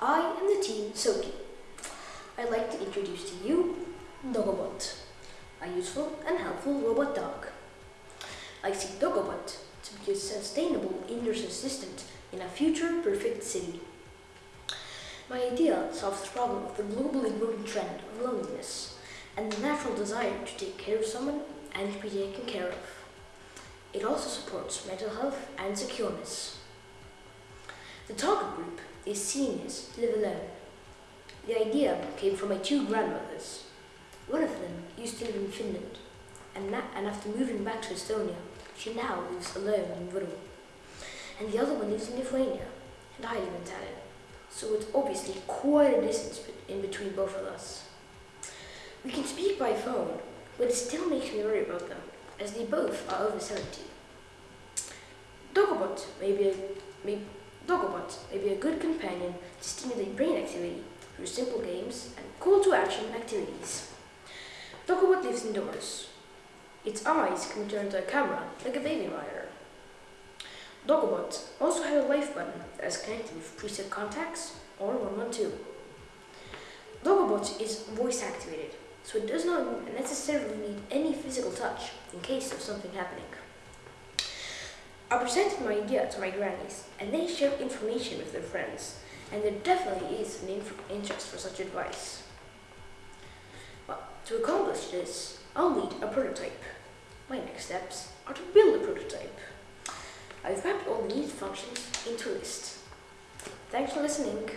I am the team Soki. I'd like to introduce to you Dogobot, a useful and helpful robot dog. I see Dogobot to be a sustainable indoor assistant in a future perfect city. My idea solves the problem of the globally growing trend of loneliness and the natural desire to take care of someone and to be taken care of. It also supports mental health and secureness. The target group is seniors live alone. The idea came from my two grandmothers. One of them used to live in Finland, and, and after moving back to Estonia, she now lives alone in Viru. And the other one lives in Lithuania, and I live in Tallinn. So it's obviously quite a distance in between both of us. We can speak by phone, but it still makes me worry about them, as they both are over 70. Dogobot may be may, Dogobot may be a good companion to stimulate brain activity through simple games and call-to-action activities. Dogobot lives indoors. Its eyes can turn to a camera like a baby monitor. Dogobot also has a life button that is connected with preset contacts or 112. Dogobot is voice activated, so it does not necessarily need any physical touch in case of something happening. I presented my idea to my grannies, and they shared information with their friends, and there definitely is an interest for such advice. But to accomplish this, I'll need a prototype. My next steps are to build a prototype. I've mapped all the needed functions into a list. Thanks for listening.